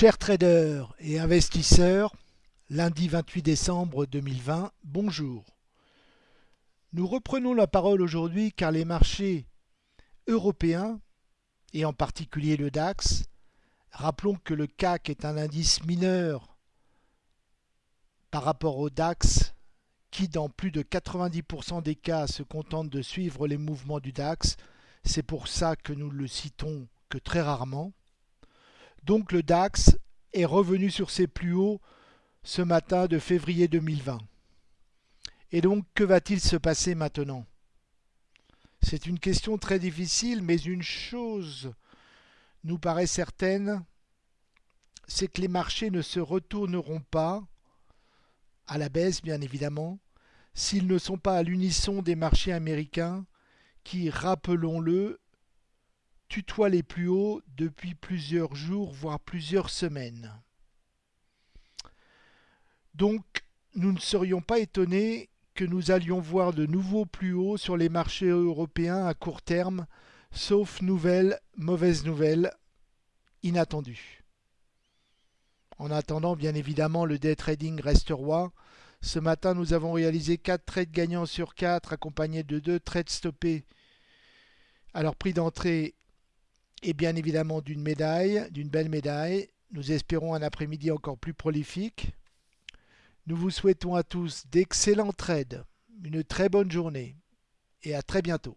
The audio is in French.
Chers traders et investisseurs, lundi 28 décembre 2020, bonjour. Nous reprenons la parole aujourd'hui car les marchés européens, et en particulier le DAX, rappelons que le CAC est un indice mineur par rapport au DAX qui dans plus de 90% des cas se contente de suivre les mouvements du DAX, c'est pour ça que nous le citons que très rarement. Donc le DAX est revenu sur ses plus hauts ce matin de février 2020. Et donc que va-t-il se passer maintenant? C'est une question très difficile, mais une chose nous paraît certaine, c'est que les marchés ne se retourneront pas, à la baisse bien évidemment, s'ils ne sont pas à l'unisson des marchés américains qui, rappelons-le, tutoie les plus hauts depuis plusieurs jours, voire plusieurs semaines. Donc, nous ne serions pas étonnés que nous allions voir de nouveaux plus hauts sur les marchés européens à court terme, sauf nouvelles, mauvaises nouvelles, inattendues. En attendant, bien évidemment, le day trading reste roi. Ce matin, nous avons réalisé 4 trades gagnants sur 4, accompagnés de 2 trades stoppés. Alors, prix d'entrée et bien évidemment d'une médaille, d'une belle médaille. Nous espérons un après-midi encore plus prolifique. Nous vous souhaitons à tous d'excellents trades, une très bonne journée et à très bientôt.